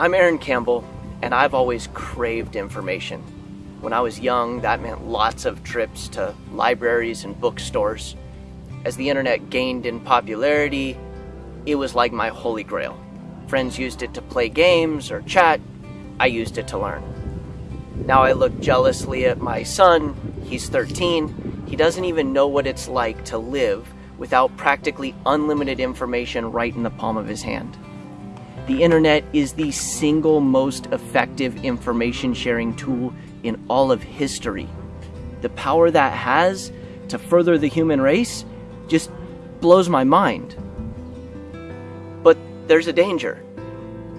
I'm Aaron Campbell, and I've always craved information. When I was young, that meant lots of trips to libraries and bookstores. As the internet gained in popularity, it was like my holy grail. Friends used it to play games or chat, I used it to learn. Now I look jealously at my son, he's 13, he doesn't even know what it's like to live without practically unlimited information right in the palm of his hand. The internet is the single most effective information sharing tool in all of history. The power that has to further the human race just blows my mind. But there's a danger.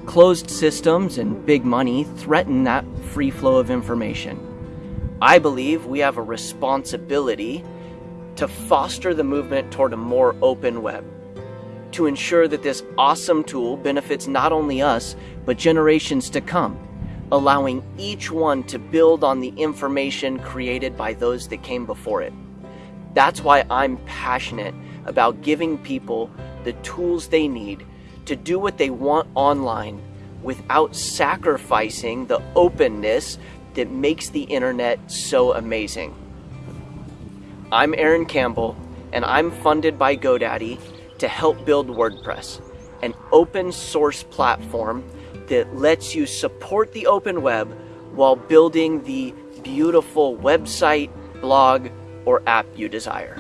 Closed systems and big money threaten that free flow of information. I believe we have a responsibility to foster the movement toward a more open web to ensure that this awesome tool benefits not only us, but generations to come, allowing each one to build on the information created by those that came before it. That's why I'm passionate about giving people the tools they need to do what they want online without sacrificing the openness that makes the internet so amazing. I'm Aaron Campbell, and I'm funded by GoDaddy to help build WordPress, an open source platform that lets you support the open web while building the beautiful website, blog, or app you desire.